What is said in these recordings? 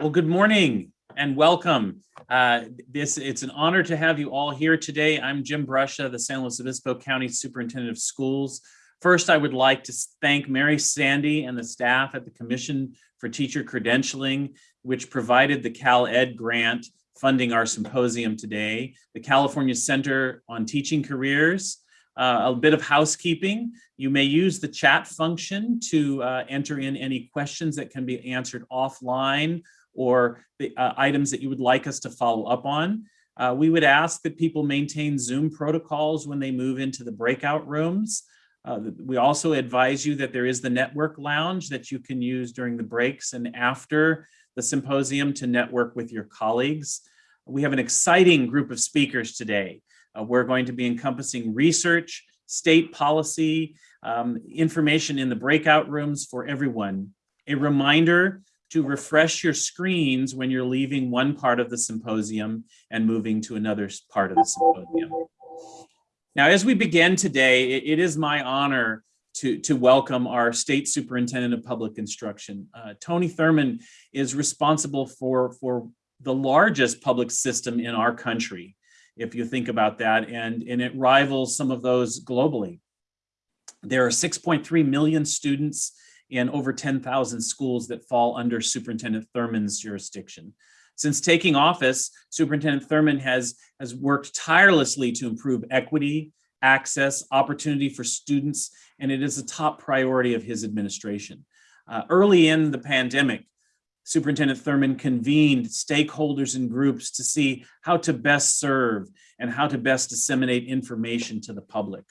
Well, good morning and welcome. Uh, this It's an honor to have you all here today. I'm Jim Brescia, the San Luis Obispo County Superintendent of Schools. First, I would like to thank Mary Sandy and the staff at the Commission for Teacher Credentialing, which provided the Cal Ed grant funding our symposium today, the California Center on Teaching Careers, uh, a bit of housekeeping. You may use the chat function to uh, enter in any questions that can be answered offline or the uh, items that you would like us to follow up on. Uh, we would ask that people maintain Zoom protocols when they move into the breakout rooms. Uh, we also advise you that there is the network lounge that you can use during the breaks and after the symposium to network with your colleagues. We have an exciting group of speakers today. Uh, we're going to be encompassing research, state policy, um, information in the breakout rooms for everyone. A reminder to refresh your screens when you're leaving one part of the symposium and moving to another part of the symposium. Now, as we begin today, it, is my honor to, to welcome our State Superintendent of Public Instruction. Uh, Tony Thurmond is responsible for, for the largest public system in our country, if you think about that, and, and it rivals some of those globally. There are 6.3 million students in over 10,000 schools that fall under Superintendent Thurmond's jurisdiction. Since taking office, Superintendent Thurmond has, has worked tirelessly to improve equity, access, opportunity for students, and it is a top priority of his administration. Uh, early in the pandemic, Superintendent Thurmond convened stakeholders and groups to see how to best serve and how to best disseminate information to the public.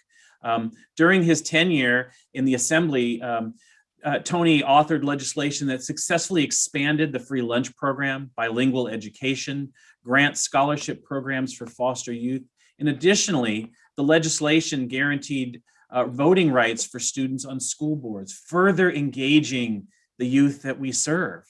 Um, during his tenure in the assembly, um, uh, Tony authored legislation that successfully expanded the free lunch program, bilingual education, grant scholarship programs for foster youth. And additionally, the legislation guaranteed uh, voting rights for students on school boards, further engaging the youth that we serve.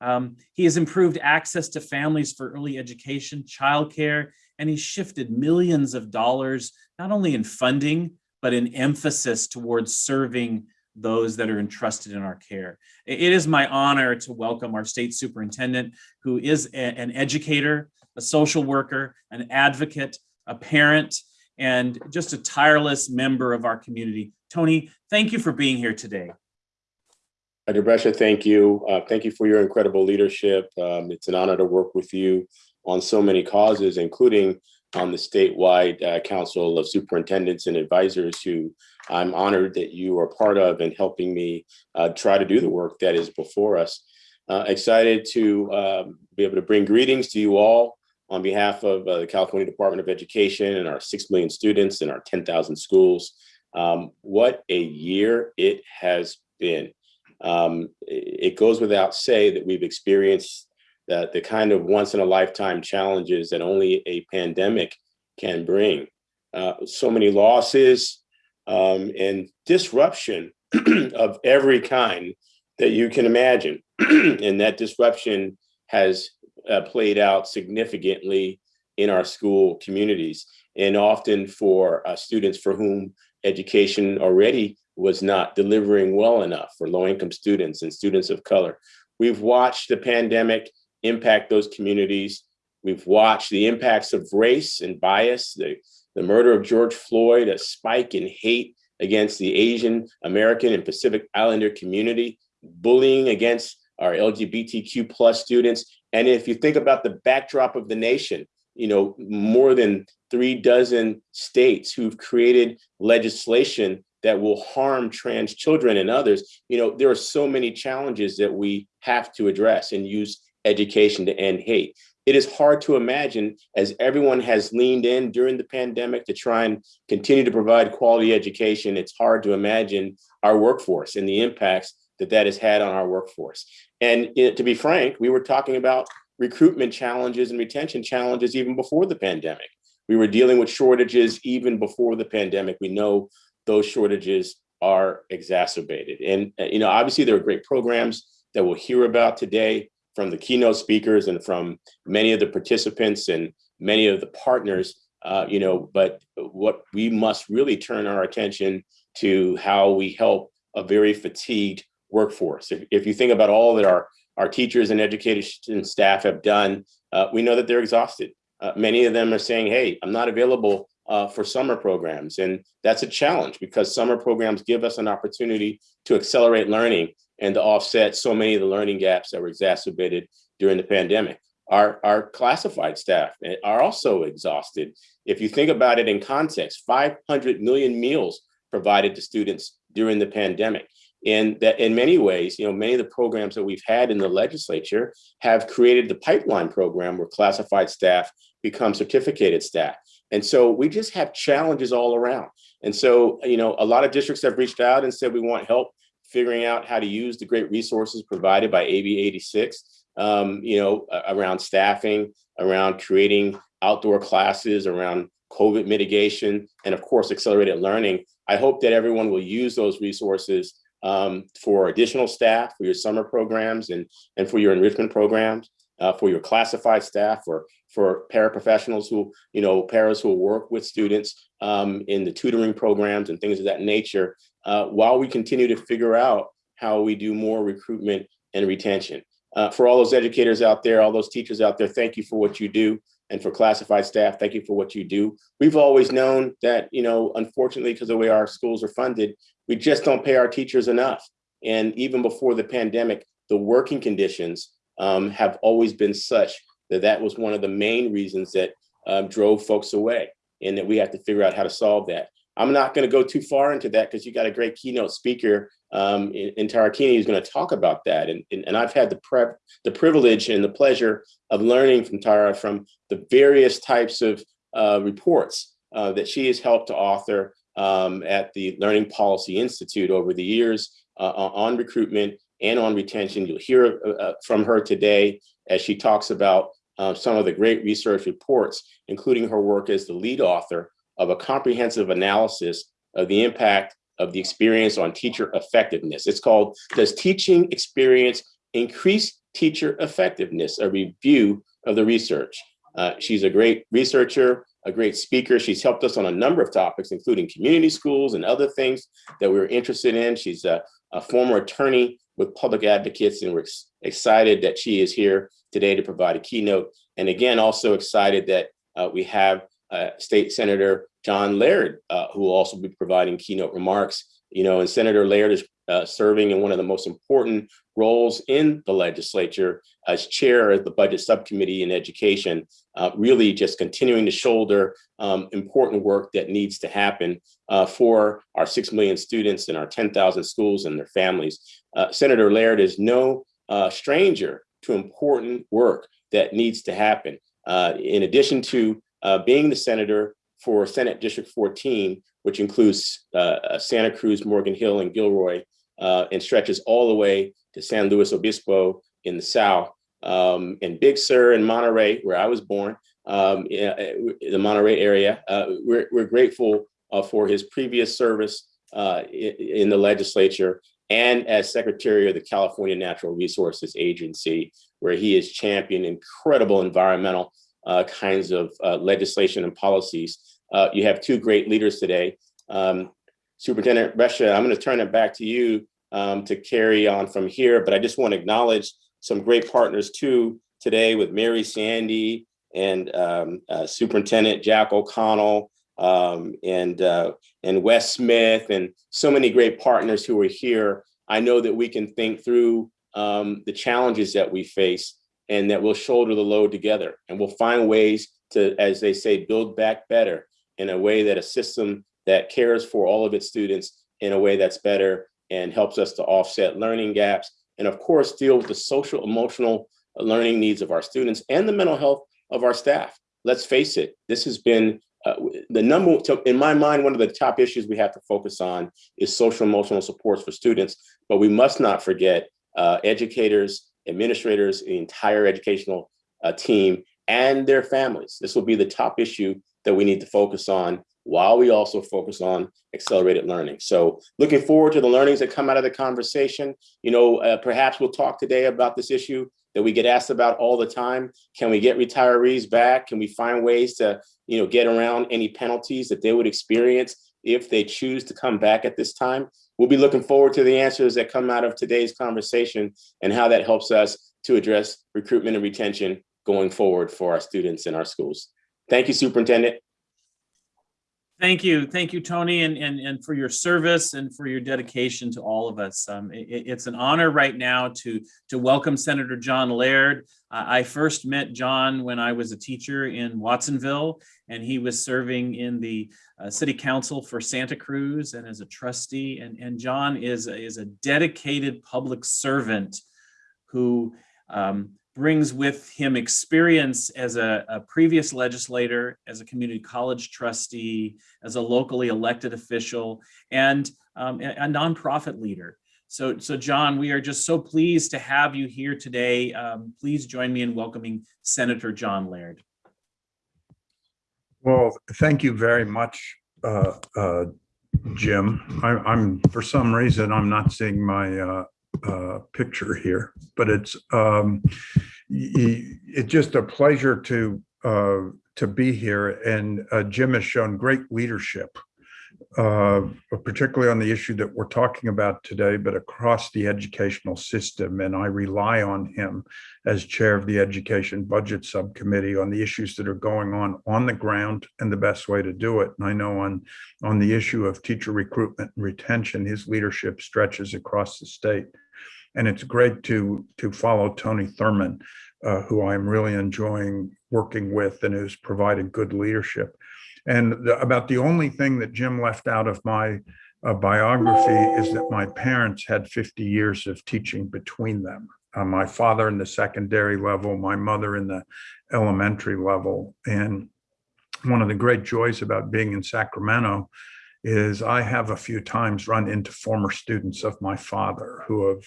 Um, he has improved access to families for early education, childcare, and he shifted millions of dollars, not only in funding, but in emphasis towards serving those that are entrusted in our care. It is my honor to welcome our state superintendent, who is a, an educator, a social worker, an advocate, a parent, and just a tireless member of our community. Tony, thank you for being here today. Dr. Brescia, thank you. Uh, thank you for your incredible leadership. Um, it's an honor to work with you on so many causes, including on the statewide uh, Council of Superintendents and Advisors who I'm honored that you are part of and helping me uh, try to do the work that is before us. Uh, excited to um, be able to bring greetings to you all on behalf of uh, the California Department of Education and our 6 million students and our 10,000 schools. Um, what a year it has been. Um, it goes without say that we've experienced the, the kind of once in a lifetime challenges that only a pandemic can bring. Uh, so many losses um, and disruption of every kind that you can imagine. and that disruption has uh, played out significantly in our school communities and often for uh, students for whom education already was not delivering well enough for low income students and students of color. We've watched the pandemic impact those communities. We've watched the impacts of race and bias, the, the murder of George Floyd, a spike in hate against the Asian American and Pacific Islander community, bullying against our LGBTQ plus students. And if you think about the backdrop of the nation, you know, more than three dozen states who've created legislation that will harm trans children and others, you know, there are so many challenges that we have to address and use education to end hate. It is hard to imagine as everyone has leaned in during the pandemic to try and continue to provide quality education, it's hard to imagine our workforce and the impacts that that has had on our workforce. And it, to be frank, we were talking about recruitment challenges and retention challenges even before the pandemic. We were dealing with shortages even before the pandemic. We know those shortages are exacerbated. And, uh, you know, obviously there are great programs that we'll hear about today from the keynote speakers and from many of the participants and many of the partners, uh, you know, but what we must really turn our attention to how we help a very fatigued workforce. If, if you think about all that our, our teachers and education staff have done, uh, we know that they're exhausted. Uh, many of them are saying, hey, I'm not available uh, for summer programs. And that's a challenge because summer programs give us an opportunity to accelerate learning and to offset so many of the learning gaps that were exacerbated during the pandemic. Our, our classified staff eh, are also exhausted. If you think about it in context, 500 million meals provided to students during the pandemic. And that in many ways, you know, many of the programs that we've had in the legislature have created the pipeline program where classified staff become certificated staff. And so we just have challenges all around. And so, you know, a lot of districts have reached out and said we want help figuring out how to use the great resources provided by AB 86, um, you know, around staffing, around creating outdoor classes, around COVID mitigation, and of course, accelerated learning. I hope that everyone will use those resources um, for additional staff, for your summer programs and, and for your enrichment programs, uh, for your classified staff, or for paraprofessionals who, you know, paras who work with students um, in the tutoring programs and things of that nature, uh, while we continue to figure out how we do more recruitment and retention. Uh, for all those educators out there, all those teachers out there, thank you for what you do. And for classified staff, thank you for what you do. We've always known that, you know, unfortunately, because of the way our schools are funded, we just don't pay our teachers enough. And even before the pandemic, the working conditions um, have always been such that that was one of the main reasons that um, drove folks away and that we have to figure out how to solve that. I'm not going to go too far into that because you got a great keynote speaker um, in, in Tara Kini who's going to talk about that. And, and, and I've had the, prep, the privilege and the pleasure of learning from Tara from the various types of uh, reports uh, that she has helped to author um, at the Learning Policy Institute over the years uh, on recruitment and on retention. You'll hear uh, uh, from her today as she talks about uh, some of the great research reports, including her work as the lead author of a comprehensive analysis of the impact of the experience on teacher effectiveness. It's called, Does Teaching Experience Increase Teacher Effectiveness? A review of the research. Uh, she's a great researcher, a great speaker. She's helped us on a number of topics, including community schools and other things that we are interested in. She's a, a former attorney with public advocates, and we're ex excited that she is here today to provide a keynote. And again, also excited that uh, we have uh, State Senator John Laird, uh, who will also be providing keynote remarks. You know, and Senator Laird is uh, serving in one of the most important roles in the legislature as chair of the budget subcommittee in education, uh, really just continuing to shoulder um, important work that needs to happen uh, for our 6 million students and our 10,000 schools and their families. Uh, Senator Laird is no uh, stranger to important work that needs to happen. Uh, in addition to being the senator for Senate District 14, which includes Santa Cruz, Morgan Hill, and Gilroy, uh, and stretches all the way to San Luis Obispo in the south, um, and Big Sur in Monterey, where I was born, um, in the Monterey area. Uh, we're, we're grateful uh, for his previous service uh, in, the legislature and as Secretary of the California Natural Resources Agency, where he has championed incredible environmental uh, kinds of uh, legislation and policies. Uh, you have two great leaders today. Um, Superintendent Brescia, I'm going to turn it back to you um, to carry on from here, but I just want to acknowledge some great partners too today with Mary Sandy and um, uh, Superintendent Jack O'Connell um, and, uh, and Wes Smith and so many great partners who are here. I know that we can think through um, the challenges that we face and that we'll shoulder the load together and we'll find ways to, as they say, build back better in a way that a system that cares for all of its students in a way that's better and helps us to offset learning gaps. And of course, deal with the social emotional learning needs of our students and the mental health of our staff. Let's face it, this has been uh, the number, in my mind, one of the top issues we have to focus on is social emotional supports for students, but we must not forget uh, educators, administrators, the entire educational uh, team and their families. This will be the top issue that we need to focus on while we also focus on accelerated learning. So looking forward to the learnings that come out of the conversation. You know, uh, perhaps we'll talk today about this issue that we get asked about all the time. Can we get retirees back? Can we find ways to, you know, get around any penalties that they would experience if they choose to come back at this time? We'll be looking forward to the answers that come out of today's conversation and how that helps us to address recruitment and retention going forward for our students in our schools. Thank you, Superintendent. Thank you. Thank you, Tony, and, and, and for your service and for your dedication to all of us. Um, it- it's an honor right now to, to welcome Senator John Laird. I I first met John when I was a teacher in Watsonville, and he was serving in the uh, city council for Santa Cruz and as a trustee. And, and John is, is a dedicated public servant who um, brings with him experience as a, a previous legislator, as a community college trustee, as a locally elected official, and um, a, nonprofit leader. So, so John, we are just so pleased to have you here today. Um, please join me in welcoming Senator John Laird. Well, thank you very much, uh, uh, Jim. I- I'm, for some reason, I'm not seeing my uh, uh, picture here, but it's um, it's just a pleasure to uh, to be here. And uh, Jim has shown great leadership, uh, particularly on the issue that we're talking about today, but across the educational system. And I rely on him as chair of the Education Budget Subcommittee on the issues that are going on on the ground and the best way to do it. And I know on, on the issue of teacher recruitment and retention, his leadership stretches across the state. And it's great to, to follow Tony Thurmond, uh, who I'm really enjoying working with and who's provided good leadership. And the- about the only thing that Jim left out of my uh, biography is that my parents had 50 years of teaching between them uh, my father in the secondary level, my mother in the elementary level. And one of the great joys about being in Sacramento is I have a few times run into former students of my father who have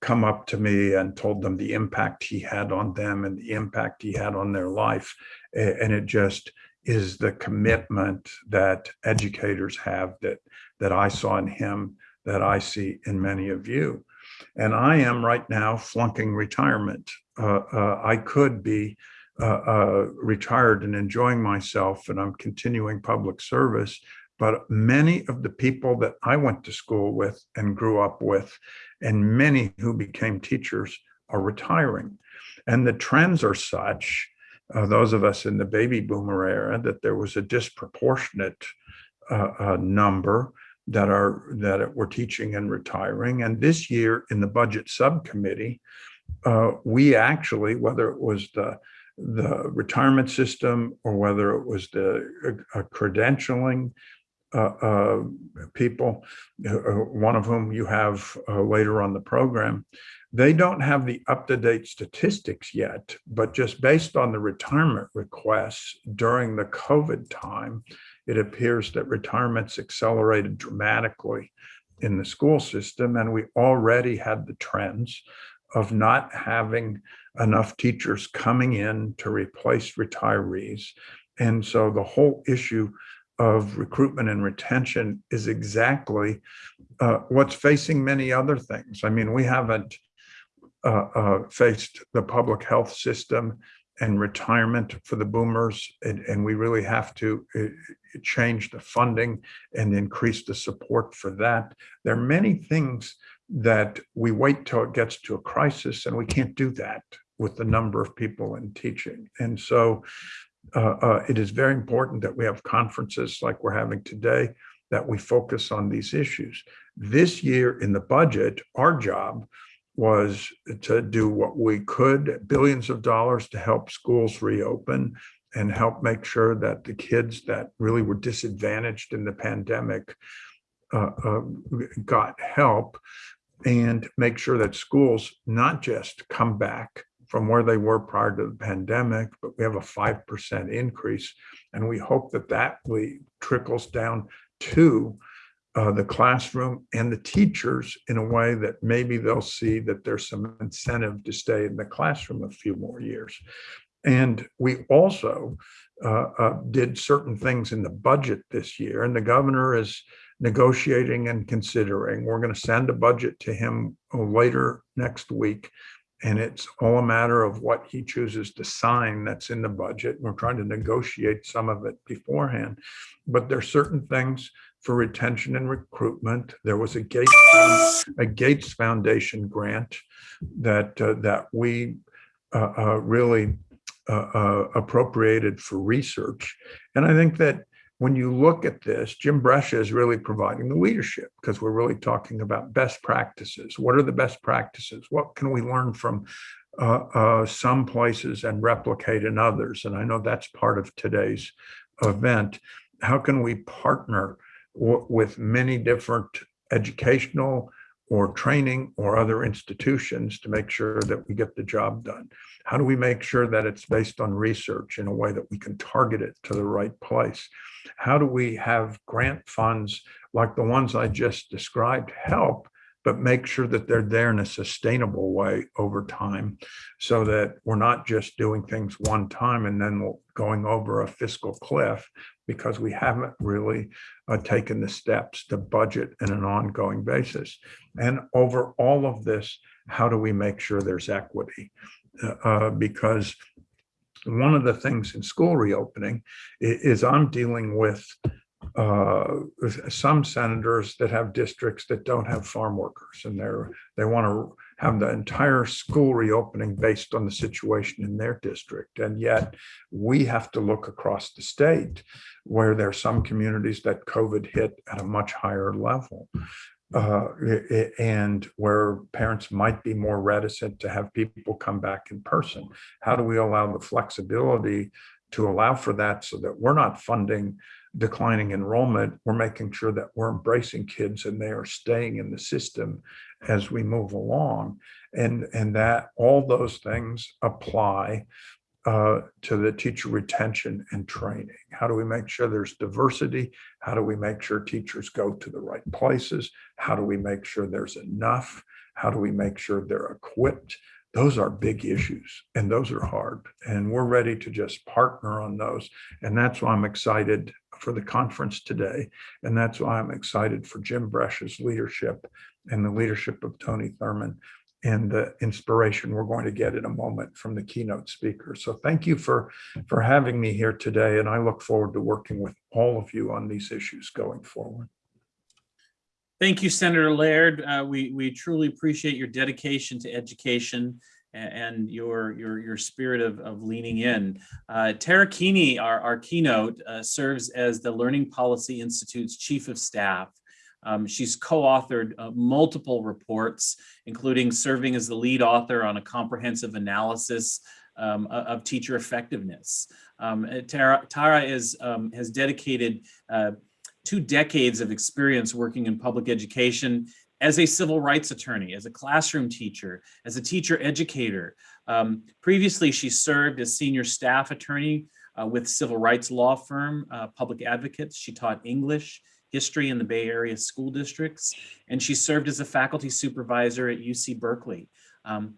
come up to me and told them the impact he had on them and the impact he had on their life. And it just is the commitment that educators have that that I saw in him, that I see in many of you. And I am right now flunking retirement. Uh, uh, I could be uh, uh, retired and enjoying myself, and I'm continuing public service. But many of the people that I went to school with and grew up with, and many who became teachers, are retiring. And the trends are such, uh, those of us in the baby boomer era, that there was a disproportionate uh, uh, number that are that were teaching and retiring. And this year in the budget subcommittee, uh, we actually, whether it was the the retirement system or whether it was the uh, credentialing uh, uh, people, uh, one of whom you have later on the program, they don't have the up-to-date statistics yet, but just based on the retirement requests during the COVID time, it appears that retirements accelerated dramatically in the school system, and we already had the trends of not having enough teachers coming in to replace retirees. And so the whole issue of recruitment and retention is exactly uh, what's facing many other things. I mean, we haven't faced the public health system and retirement for the boomers, and, and we really have to uh, change the funding and increase the support for that. There are many things that we wait till it gets to a crisis, and we can't do that with the number of people in teaching. And so uh, uh, it is very important that we have conferences like we're having today, that we focus on these issues. This year in the budget, our job was to do what we could, billions of dollars to help schools reopen and help make sure that the kids that really were disadvantaged in the pandemic uh, uh, got help and make sure that schools not just come back from where they were prior to the pandemic, but we have a 5% increase. And we hope that that we trickles down to uh, the classroom and the teachers in a way that maybe they'll see that there's some incentive to stay in the classroom a few more years. And we also uh, uh, did certain things in the budget this year, and the governor is negotiating and considering. We're going to send a budget to him later next week. And it's all a matter of what he chooses to sign that's in the budget. We're trying to negotiate some of it beforehand. But there's certain things for retention and recruitment. There was a Gates, a Gates Foundation grant that, uh, that we uh, uh, really uh, uh, appropriated for research. And I think that when you look at this, Jim Brescia is really providing the leadership because we're really talking about best practices. What are the best practices? What can we learn from uh, uh, some places and replicate in others? And I know that's part of today's event. How can we partner with many different educational or training or other institutions to make sure that we get the job done? How do we make sure that it's based on research in a way that we can target it to the right place? How do we have grant funds like the ones I just described help, but make sure that they're there in a sustainable way over time so that we're not just doing things one time and then going over a fiscal cliff because we haven't really uh, taken the steps to budget in an ongoing basis. And over all of this, how do we make sure there's equity? Uh, because one of the things in school reopening i- is I'm dealing with uh, some senators that have districts that don't have farm workers and they're, they want to have the entire school reopening based on the situation in their district. And yet we have to look across the state where there are some communities that COVID hit at a much higher level. Uh, and where parents might be more reticent to have people come back in person. How do we allow the flexibility to allow for that so that we're not funding declining enrollment? We're making sure that we're embracing kids and they are staying in the system as we move along. And, and that all those things apply uh, to the teacher retention and training. How do we make sure there's diversity? How do we make sure teachers go to the right places? How do we make sure there's enough? How do we make sure they're equipped? Those are big issues and those are hard. And we're ready to just partner on those. And that's why I'm excited for the conference today. And that's why I'm excited for Jim Brescia's leadership and the leadership of Tony Thurmond and the inspiration we're going to get in a moment from the keynote speaker. So thank you for, for having me here today. And I look forward to working with all of you on these issues going forward. Thank you, Senator Laird. Uh, we, we truly appreciate your dedication to education and your, your, your spirit of, of leaning in. Uh, Tara Kini, our, our keynote, uh, serves as the Learning Policy Institute's Chief of Staff. Um, she's co-authored uh, multiple reports, including serving as the lead author on a comprehensive analysis um, of teacher effectiveness. Um, uh, Tara, Tara is, um, has dedicated uh, two decades of experience working in public education as a civil rights attorney, as a classroom teacher, as a teacher educator. Um, previously, she served as senior staff attorney uh, with civil rights law firm, uh, Public Advocates. She taught English, history in the Bay Area school districts, and she served as a faculty supervisor at UC Berkeley. Um,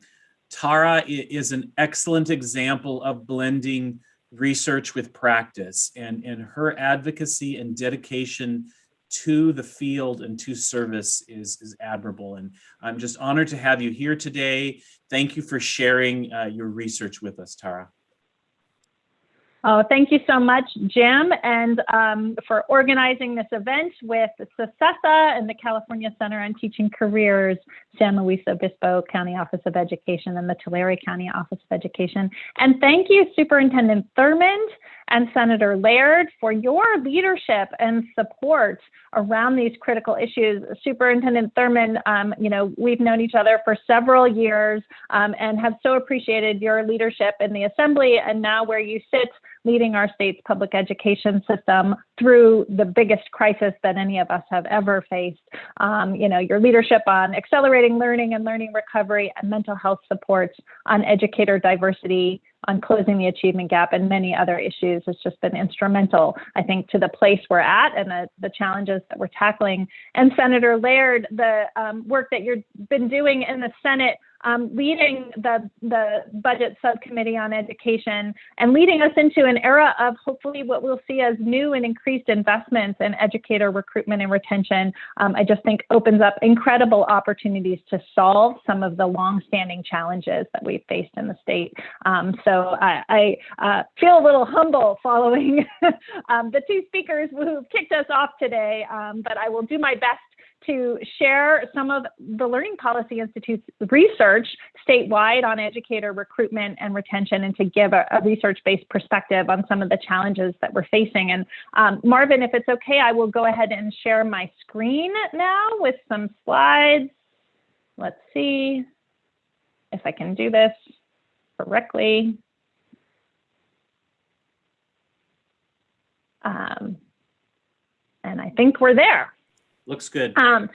Tara is an excellent example of blending research with practice and, and her advocacy and dedication to the field and to service is, is admirable. And I'm just honored to have you here today. Thank you for sharing uh, your research with us, Tara. Oh, thank you so much, Jim, and um, for organizing this event with CESA and the California Center on Teaching Careers, San Luis Obispo County Office of Education, and the Tulare County Office of Education. And thank you, Superintendent Thurmond and Senator Laird, for your leadership and support around these critical issues. Superintendent Thurmond, um, you know, we've known each other for several years um, and have so appreciated your leadership in the Assembly and now where you sit leading our state's public education system through the biggest crisis that any of us have ever faced. Um, you know, your leadership on accelerating learning and learning recovery and mental health supports, on educator diversity, on closing the achievement gap, and many other issues has just been instrumental, I think, to the place we're at and the, the challenges that we're tackling. And Senator Laird, the um, work that you've been doing in the Senate um, leading the, the budget subcommittee on education and leading us into an era of hopefully what we'll see as new and increased investments in educator recruitment and retention. Um, I just think opens up incredible opportunities to solve some of the longstanding challenges that we've faced in the state. Um, so I, I uh, feel a little humble following um, the two speakers who kicked us off today, um, but I will do my best to share some of the Learning Policy Institute's research statewide on educator recruitment and retention and to give a, a research-based perspective on some of the challenges that we're facing. And um, Marvin, if it's okay, I will go ahead and share my screen now with some slides. Let's see if I can do this correctly. Um, and I think we're there. Looks good. Um,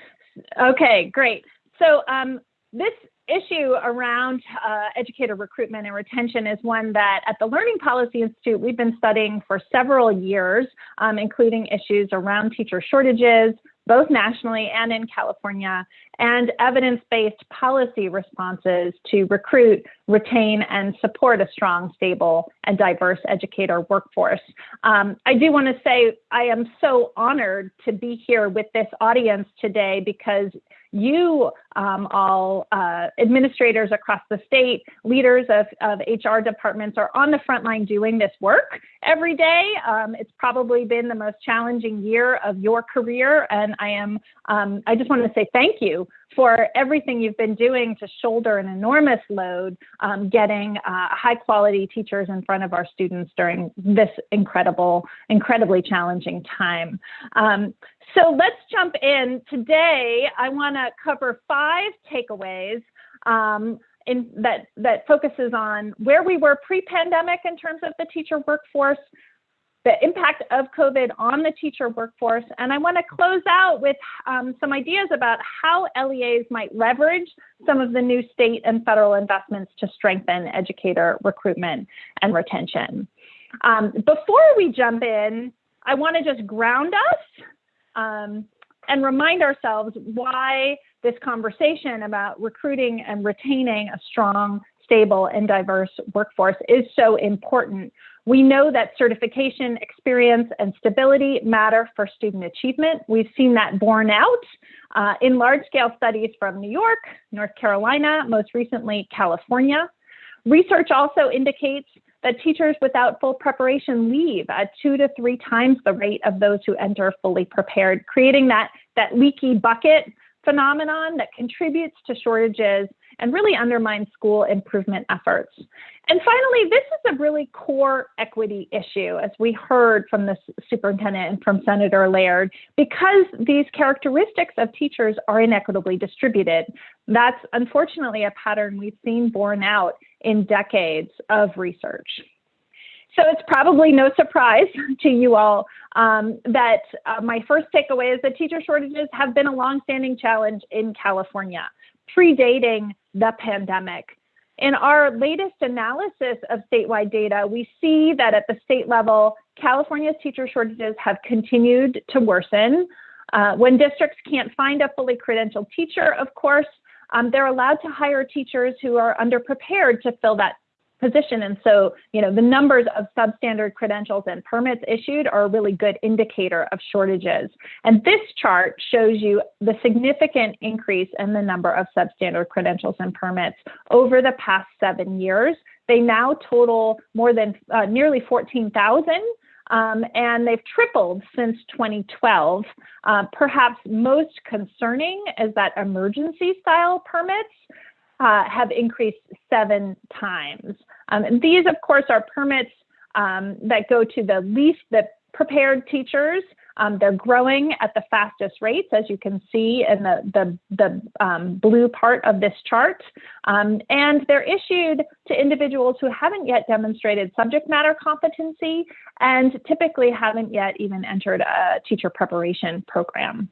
okay, great. So um, this issue around uh, educator recruitment and retention is one that at the Learning Policy Institute we've been studying for several years, um, including issues around teacher shortages, both nationally and in California, and evidence-based policy responses to recruit, retain, and support a strong, stable, and diverse educator workforce. Um, I do want to say I am so honored to be here with this audience today because you um, all uh, administrators across the state, leaders of, of HR departments are on the front line doing this work every day. Um, it's probably been the most challenging year of your career. And I am, um, I just want to say thank you for everything you've been doing to shoulder an enormous load, um, getting uh, high quality teachers in front of our students during this incredible, incredibly challenging time. Um, so let's jump in. Today, I want to cover five takeaways um, in, that, that focuses on where we were pre-pandemic in terms of the teacher workforce, the impact of COVID on the teacher workforce. And I want to close out with um, some ideas about how LEAs might leverage some of the new state and federal investments to strengthen educator recruitment and retention. Um, before we jump in, I want to just ground us um, and remind ourselves why this conversation about recruiting and retaining a strong, stable, and diverse workforce is so important we know that certification, experience, and stability matter for student achievement. We've seen that borne out uh, in large-scale studies from New York, North Carolina, most recently California. Research also indicates that teachers without full preparation leave at two to three times the rate of those who enter fully prepared, creating that, that leaky bucket phenomenon that contributes to shortages and really undermines school improvement efforts. And finally, this is a really core equity issue, as we heard from the superintendent and from Senator Laird, because these characteristics of teachers are inequitably distributed. That's unfortunately a pattern we've seen borne out in decades of research. So it's probably no surprise to you all um, that uh, my first takeaway is that teacher shortages have been a longstanding challenge in California, predating the pandemic. In our latest analysis of statewide data, we see that at the state level, California's teacher shortages have continued to worsen. Uh, when districts can't find a fully credentialed teacher, of course, um, they're allowed to hire teachers who are underprepared to fill that position. And so, you know, the numbers of substandard credentials and permits issued are a really good indicator of shortages. And this chart shows you the significant increase in the number of substandard credentials and permits over the past seven years. They now total more than uh, nearly 14,000. Um, and they've tripled since 2012. Uh, perhaps most concerning is that emergency style permits uh, have increased seven times. Um, and these, of course, are permits um, that go to the least the prepared teachers. Um, they're growing at the fastest rates, as you can see in the, the, the um, blue part of this chart. Um, and they're issued to individuals who haven't yet demonstrated subject matter competency and typically haven't yet even entered a teacher preparation program.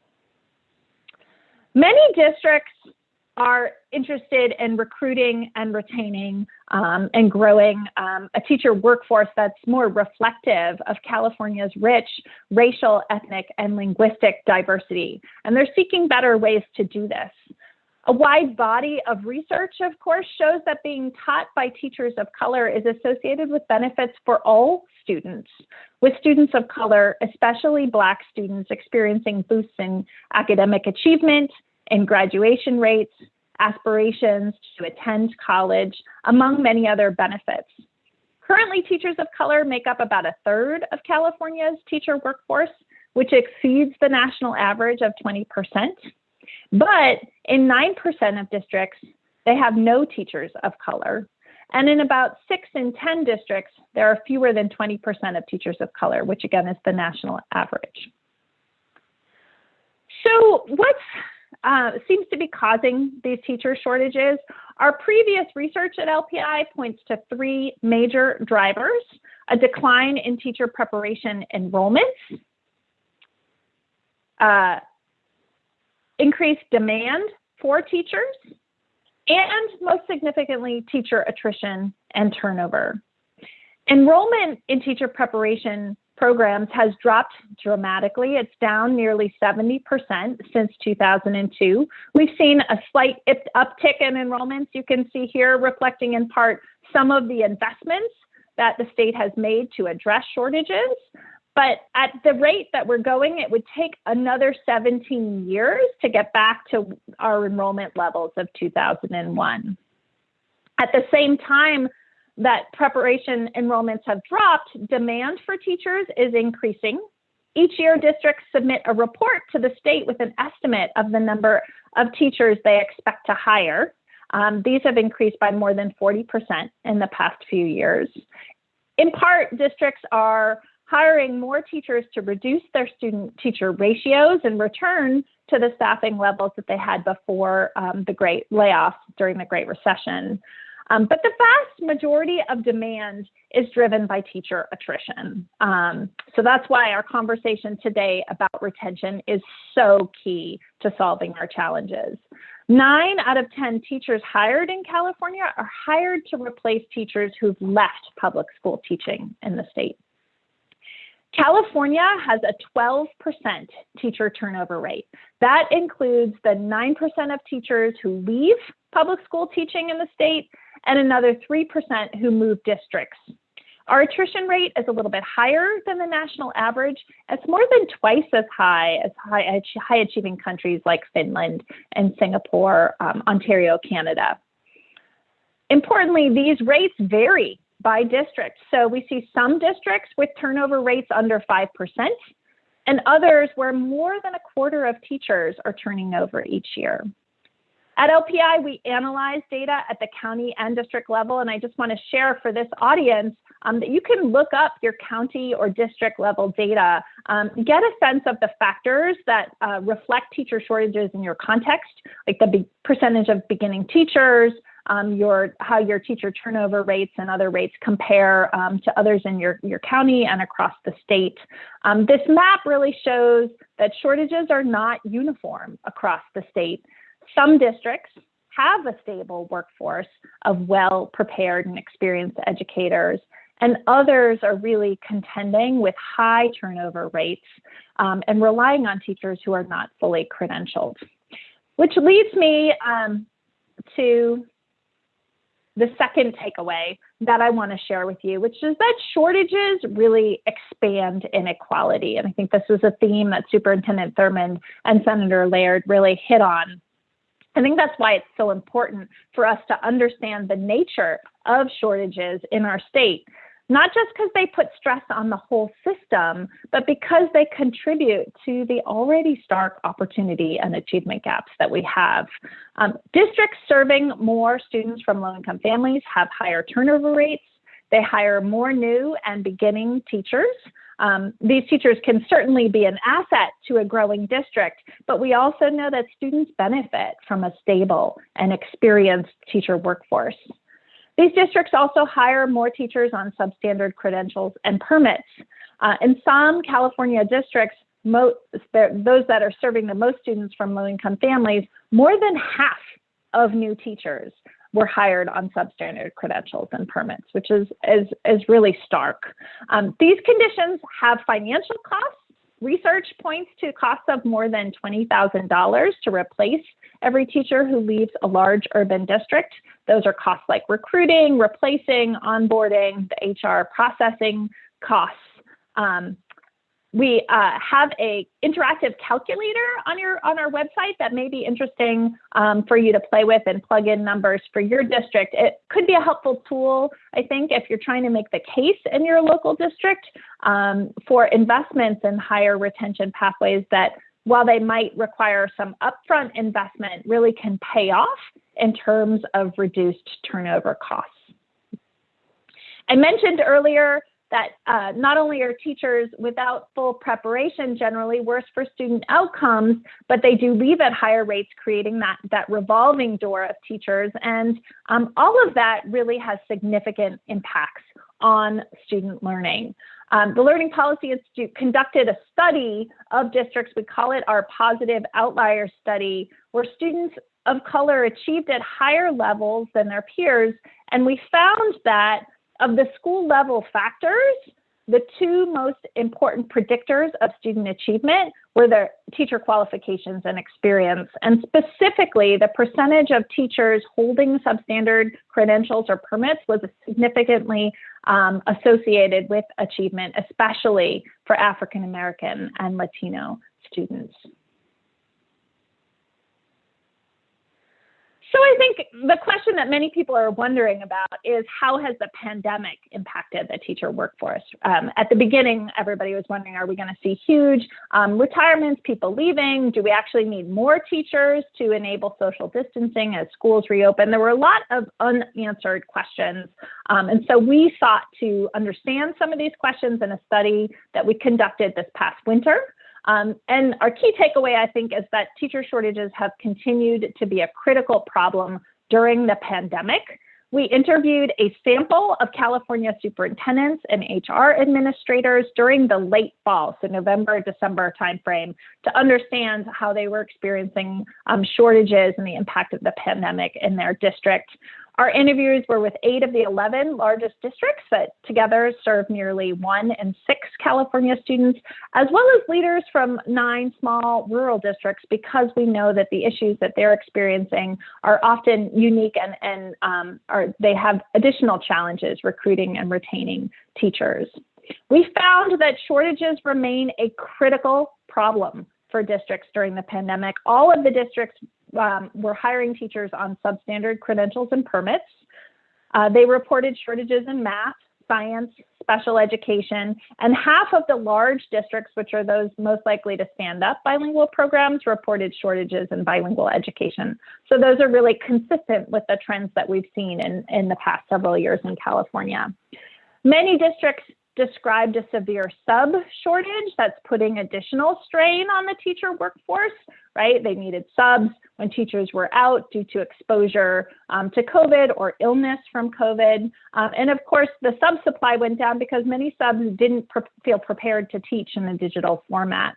Many districts are interested in recruiting and retaining um, and growing um, a teacher workforce that's more reflective of California's rich racial, ethnic, and linguistic diversity. And they're seeking better ways to do this. A wide body of research, of course, shows that being taught by teachers of color is associated with benefits for all students, with students of color, especially Black students, experiencing boosts in academic achievement and graduation rates, aspirations to attend college, among many other benefits. Currently, teachers of color make up about a third of California's teacher workforce, which exceeds the national average of 20%. But in 9% of districts, they have no teachers of color. And in about six in 10 districts, there are fewer than 20% of teachers of color, which again is the national average. So what uh, seems to be causing these teacher shortages? Our previous research at LPI points to three major drivers, a decline in teacher preparation enrollments, uh, increased demand for teachers, and most significantly, teacher attrition and turnover. Enrollment in teacher preparation programs has dropped dramatically. It's down nearly 70% since 2002. We've seen a slight uptick in enrollments. You can see here reflecting in part some of the investments that the state has made to address shortages. But at the rate that we're going, it would take another 17 years to get back to our enrollment levels of 2001. At the same time that preparation enrollments have dropped, demand for teachers is increasing. Each year, districts submit a report to the state with an estimate of the number of teachers they expect to hire. Um, these have increased by more than 40% in the past few years. In part, districts are hiring more teachers to reduce their student teacher ratios and return to the staffing levels that they had before um, the great layoffs during the Great Recession. Um, but the vast majority of demand is driven by teacher attrition. Um, so that's why our conversation today about retention is so key to solving our challenges. Nine out of 10 teachers hired in California are hired to replace teachers who've left public school teaching in the state. California has a 12% teacher turnover rate. That includes the 9% of teachers who leave public school teaching in the state and another 3% who move districts. Our attrition rate is a little bit higher than the national average. It's more than twice as high as high, high achieving countries like Finland and Singapore, um, Ontario, Canada. Importantly, these rates vary by district. So we see some districts with turnover rates under 5% and others where more than a quarter of teachers are turning over each year. At LPI, we analyze data at the county and district level, and I just want to share for this audience um, that you can look up your county or district level data, um, get a sense of the factors that uh, reflect teacher shortages in your context, like the percentage of beginning teachers, um, your how your teacher turnover rates and other rates compare um, to others in your, your county and across the state. Um, this map really shows that shortages are not uniform across the state. Some districts have a stable workforce of well prepared and experienced educators, and others are really contending with high turnover rates um, and relying on teachers who are not fully credentialed. Which leads me um, to the second takeaway that I want to share with you, which is that shortages really expand inequality. And I think this is a theme that Superintendent Thurmond and Senator Laird really hit on I think that's why it's so important for us to understand the nature of shortages in our state, not just because they put stress on the whole system, but because they contribute to the already stark opportunity and achievement gaps that we have. Um, districts serving more students from low income families have higher turnover rates. They hire more new and beginning teachers. Um, these teachers can certainly be an asset to a growing district, but we also know that students benefit from a stable and experienced teacher workforce. These districts also hire more teachers on substandard credentials and permits. Uh, in some California districts, most, those that are serving the most students from low-income families, more than half of new teachers were hired on substandard credentials and permits, which is, is, is really stark. Um, these conditions have financial costs. Research points to costs of more than $20,000 to replace every teacher who leaves a large urban district. Those are costs like recruiting, replacing, onboarding, the HR processing costs. Um, we uh, have a interactive calculator on your on our website that may be interesting um, for you to play with and plug in numbers for your district. It could be a helpful tool, I think, if you're trying to make the case in your local district um, for investments in higher retention pathways that, while they might require some upfront investment, really can pay off in terms of reduced turnover costs. I mentioned earlier that uh, not only are teachers without full preparation generally worse for student outcomes, but they do leave at higher rates, creating that, that revolving door of teachers. And um, all of that really has significant impacts on student learning. Um, the Learning Policy Institute conducted a study of districts, we call it our positive outlier study, where students of color achieved at higher levels than their peers. And we found that of the school level factors, the two most important predictors of student achievement were their teacher qualifications and experience, and specifically the percentage of teachers holding substandard credentials or permits was significantly um, associated with achievement, especially for African American and Latino students. So I think the question that many people are wondering about is how has the pandemic impacted the teacher workforce? Um, at the beginning, everybody was wondering, are we going to see huge um, retirements, people leaving? Do we actually need more teachers to enable social distancing as schools reopen? There were a lot of unanswered questions. Um, and so we sought to understand some of these questions in a study that we conducted this past winter. Um, and our key takeaway, I think, is that teacher shortages have continued to be a critical problem during the pandemic. We interviewed a sample of California superintendents and HR administrators during the late fall, so November, December timeframe, to understand how they were experiencing um, shortages and the impact of the pandemic in their district. Our interviews were with eight of the 11 largest districts that together serve nearly one in six California students, as well as leaders from nine small rural districts, because we know that the issues that they're experiencing are often unique and, and um, are, they have additional challenges recruiting and retaining teachers. We found that shortages remain a critical problem for districts during the pandemic. All of the districts um, were hiring teachers on substandard credentials and permits. Uh, they reported shortages in math, science, special education, and half of the large districts, which are those most likely to stand up bilingual programs, reported shortages in bilingual education. So those are really consistent with the trends that we've seen in, in the past several years in California. Many districts described a severe sub shortage that's putting additional strain on the teacher workforce, right? They needed subs when teachers were out due to exposure um, to COVID or illness from COVID. Um, and of course, the sub supply went down because many subs didn't pre feel prepared to teach in a digital format.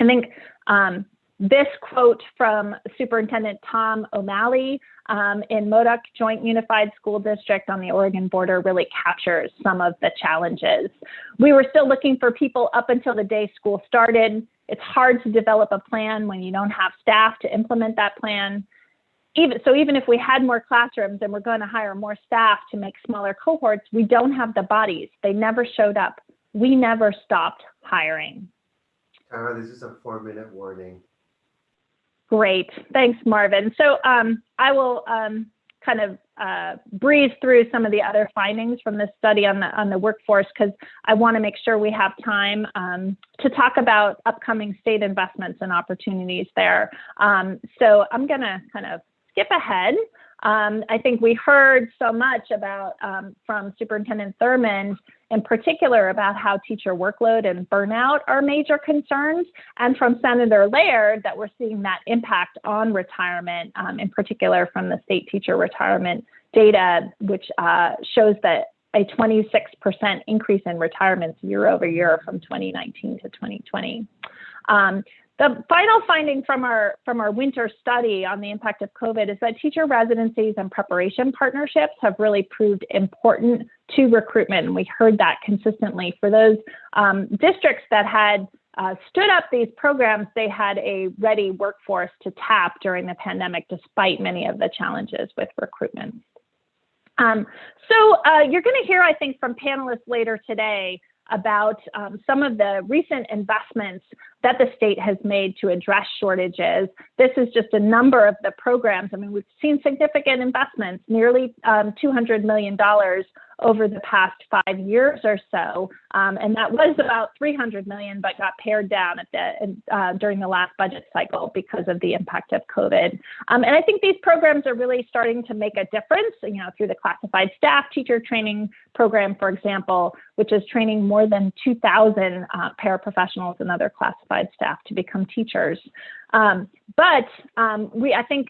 I think um, this quote from Superintendent Tom O'Malley um, in Modoc Joint Unified School District on the Oregon border really captures some of the challenges. We were still looking for people up until the day school started. It's hard to develop a plan when you don't have staff to implement that plan. Even, so even if we had more classrooms and we're going to hire more staff to make smaller cohorts, we don't have the bodies. They never showed up. We never stopped hiring. Tara, this is a four minute warning. Great. Thanks, Marvin. So um, I will um, kind of uh, breeze through some of the other findings from this study on the, on the workforce because I want to make sure we have time um, to talk about upcoming state investments and opportunities there. Um, so I'm going to kind of skip ahead. Um, I think we heard so much about um, from Superintendent Thurmond in particular about how teacher workload and burnout are major concerns, and from Senator Laird that we're seeing that impact on retirement, um, in particular from the state teacher retirement data, which uh, shows that a 26% increase in retirements year over year from 2019 to 2020. Um, the final finding from our from our winter study on the impact of COVID is that teacher residencies and preparation partnerships have really proved important to recruitment. And we heard that consistently for those um, districts that had uh, stood up these programs, they had a ready workforce to tap during the pandemic, despite many of the challenges with recruitment. Um, so uh, you're going to hear, I think, from panelists later today about um, some of the recent investments that the state has made to address shortages. This is just a number of the programs. I mean, we've seen significant investments, nearly um, $200 million over the past five years or so. Um, and that was about 300 million, but got pared down at the, uh, during the last budget cycle because of the impact of COVID. Um, and I think these programs are really starting to make a difference, you know, through the classified staff teacher training program, for example, which is training more than 2,000 uh, paraprofessionals and other classified staff to become teachers. Um, but um, we, I think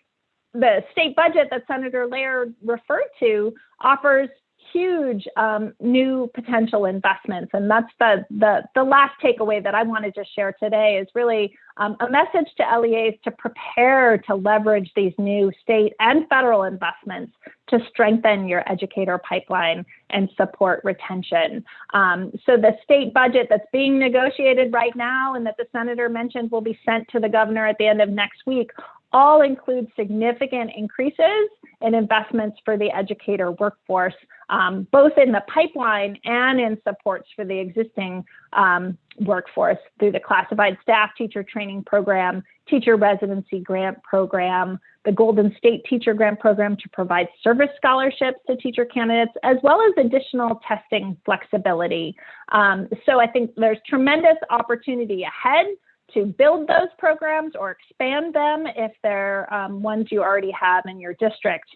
the state budget that Senator Laird referred to offers huge um, new potential investments. And that's the, the, the last takeaway that I wanted to share today is really um, a message to LEAs to prepare to leverage these new state and federal investments to strengthen your educator pipeline and support retention. Um, so the state budget that's being negotiated right now and that the senator mentioned will be sent to the governor at the end of next week all include significant increases in investments for the educator workforce, um, both in the pipeline and in supports for the existing um, workforce through the classified staff teacher training program, teacher residency grant program, the Golden State Teacher Grant Program to provide service scholarships to teacher candidates, as well as additional testing flexibility. Um, so I think there's tremendous opportunity ahead to build those programs or expand them if they're um, ones you already have in your district.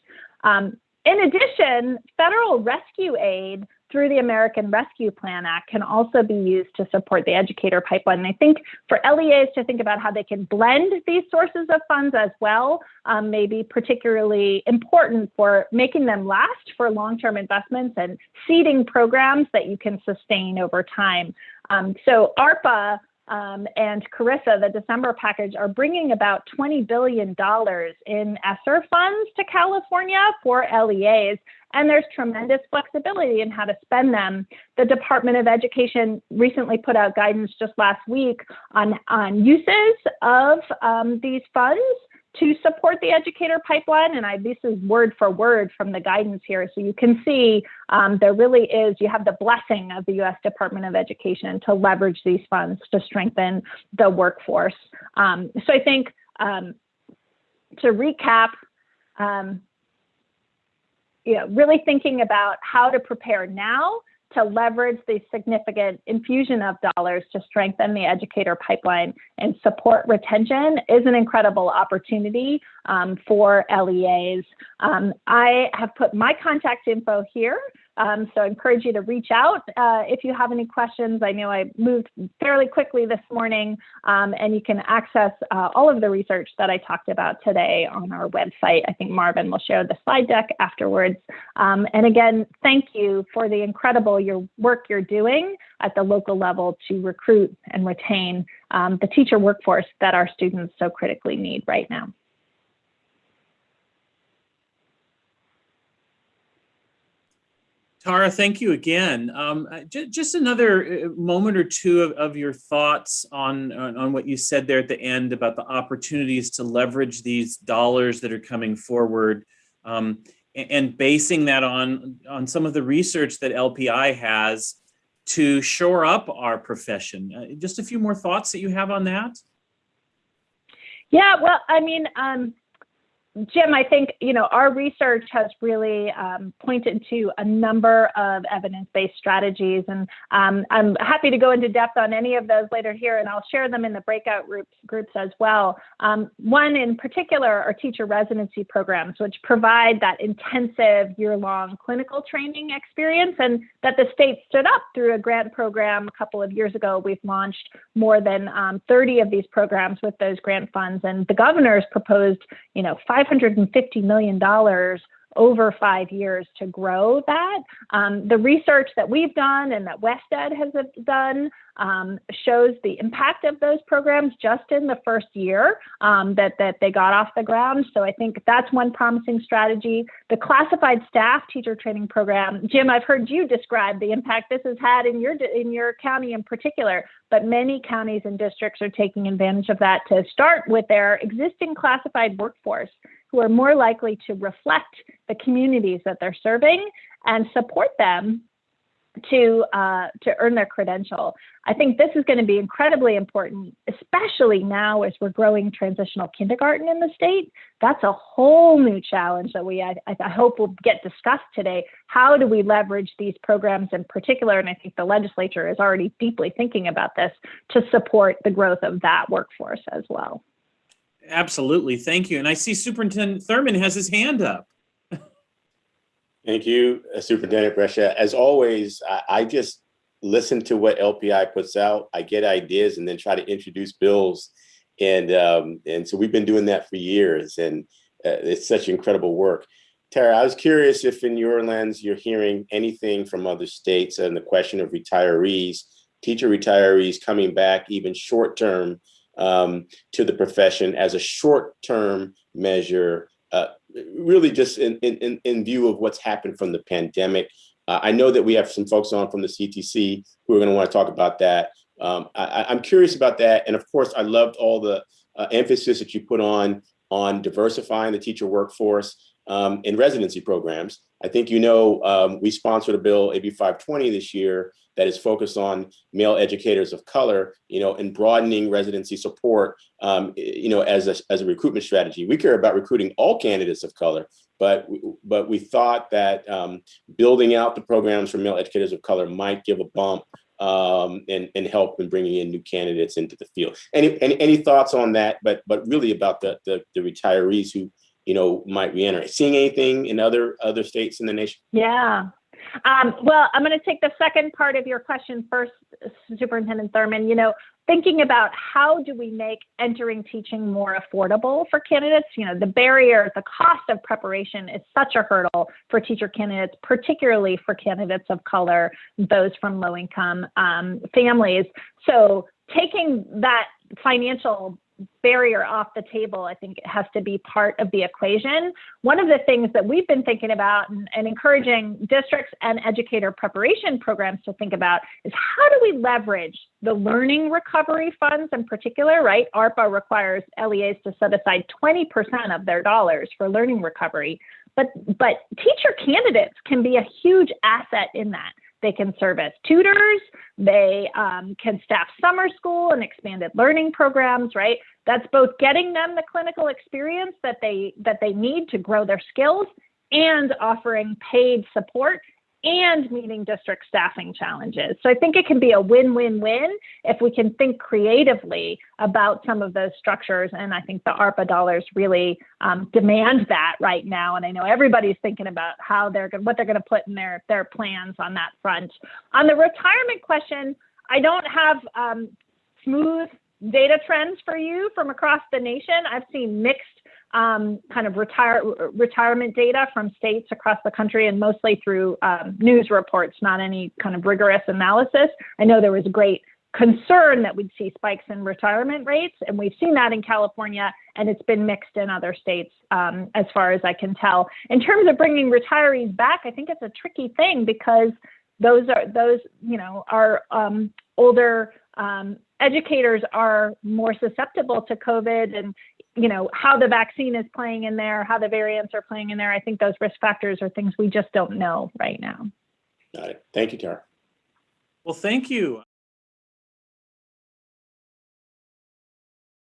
Um, in addition, federal rescue aid through the American Rescue Plan Act can also be used to support the educator pipeline. And I think for LEAs to think about how they can blend these sources of funds as well um, may be particularly important for making them last for long-term investments and seeding programs that you can sustain over time. Um, so ARPA um, and CRRSA, the December package, are bringing about $20 billion in ESSER funds to California for LEAs, and there's tremendous flexibility in how to spend them. The Department of Education recently put out guidance just last week on, on uses of um, these funds to support the educator pipeline. And I, this is word for word from the guidance here. So you can see um, there really is, you have the blessing of the US Department of Education to leverage these funds to strengthen the workforce. Um, so I think um, to recap, um, you know, really thinking about how to prepare now to leverage the significant infusion of dollars to strengthen the educator pipeline and support retention is an incredible opportunity um, for LEAs. Um, I have put my contact info here. Um, so I encourage you to reach out uh, if you have any questions. I know I moved fairly quickly this morning, um, and you can access uh, all of the research that I talked about today on our website. I think Marvin will share the slide deck afterwards. Um, and again, thank you for the incredible your work you're doing at the local level to recruit and retain um, the teacher workforce that our students so critically need right now. Tara, thank you again. Um, just another uh, moment or two of, of your thoughts on, on, what you said there at the end about the opportunities to leverage these dollars that are coming forward, um, and, and basing that on on some of the research that LPI has to shore up our profession. Uh, just a few more thoughts that you have on that. Yeah, well, I mean, um, Jim, I think you know our research has really um, pointed to a number of evidence-based strategies, and um, I'm happy to go into depth on any of those later here, and I'll share them in the breakout groups groups as well. Um, one in particular are teacher residency programs, which provide that intensive year-long clinical training experience, and that the state stood up through a grant program a couple of years ago. We've launched more than um, 30 of these programs with those grant funds, and the governor's proposed, you know, five $550 million over five years to grow that. Um, the research that we've done and that WestEd has done um, shows the impact of those programs just in the first year um, that, that they got off the ground. So I think that's one promising strategy. The classified staff teacher training program, Jim, I've heard you describe the impact this has had in your, in your county in particular, but many counties and districts are taking advantage of that to start with their existing classified workforce who are more likely to reflect the communities that they're serving and support them to uh, to earn their credential. I think this is going to be incredibly important, especially now as we're growing transitional kindergarten in the state. That's a whole new challenge that we I, I hope will get discussed today. How do we leverage these programs in particular? And I think the legislature is already deeply thinking about this to support the growth of that workforce as well. Absolutely. Thank you. And I see Superintendent Thurmond has his hand up. Thank you, uh, Superintendent Brescia. As always, I, I just listen to what LPI puts out. I get ideas and then try to introduce bills. And, um, and so we've been doing that for years and uh, it's such incredible work. Tara, I was curious if in your lens, you're hearing anything from other states on the question of retirees, teacher retirees coming back even short term um, to the profession as a short term measure uh, really just in, in, in view of what's happened from the pandemic. Uh, I know that we have some folks on from the CTC who are going to want to talk about that. Um, I, I'm curious about that. And of course, I loved all the uh, emphasis that you put on on diversifying the teacher workforce um, in residency programs. I think you know um, we sponsored a bill, AB 520 this year, that is focused on male educators of color, you know, and broadening residency support, um, you know, as a, as a recruitment strategy. We care about recruiting all candidates of color, but we, but we thought that um, building out the programs for male educators of color might give a bump um, and, and help in bringing in new candidates into the field. Any, any, any thoughts on that? But but really about the, the, the retirees who you know might reenter. Seeing anything in other other states in the nation? Yeah, um, well, I'm going to take the second part of your question first, Superintendent Thurmond. You know, thinking about how do we make entering teaching more affordable for candidates? You know, the barrier, the cost of preparation is such a hurdle for teacher candidates, particularly for candidates of color, those from low income um, families. So taking that financial barrier off the table, I think it has to be part of the equation. One of the things that we've been thinking about and, and, encouraging districts and educator preparation programs to think about is how do we leverage the learning recovery funds in particular, right? ARPA requires LEAs to set aside 20% of their dollars for learning recovery. But, but teacher candidates can be a huge asset in that. They can serve as tutors. They um, can staff summer school and expanded learning programs, right? That's both getting them the clinical experience that they that they need to grow their skills and offering paid support and meeting district staffing challenges. So I think it can be a win-win-win if we can think creatively about some of those structures. And I think the ARPA dollars really um, demand that right now. And I know everybody's thinking about how they're going, what they're going to put in their their plans on that front. On the retirement question, I don't have um, smooth data trends for you from across the nation. I've seen mixed um, kind of retire, retirement data from states across the country and mostly through um, news reports, not any kind of rigorous analysis. I know there was great concern that we'd see spikes in retirement rates, and we've seen that in California, and it's been mixed in other states um, as far as I can tell. In terms of bringing retirees back, I think it's a tricky thing because those are those you know are um, older um, educators are more susceptible to COVID and you know how the vaccine is playing in there, how the variants are playing in there. I think those risk factors are things we just don't know right now. Got it. Thank you, Tara. Well, thank you.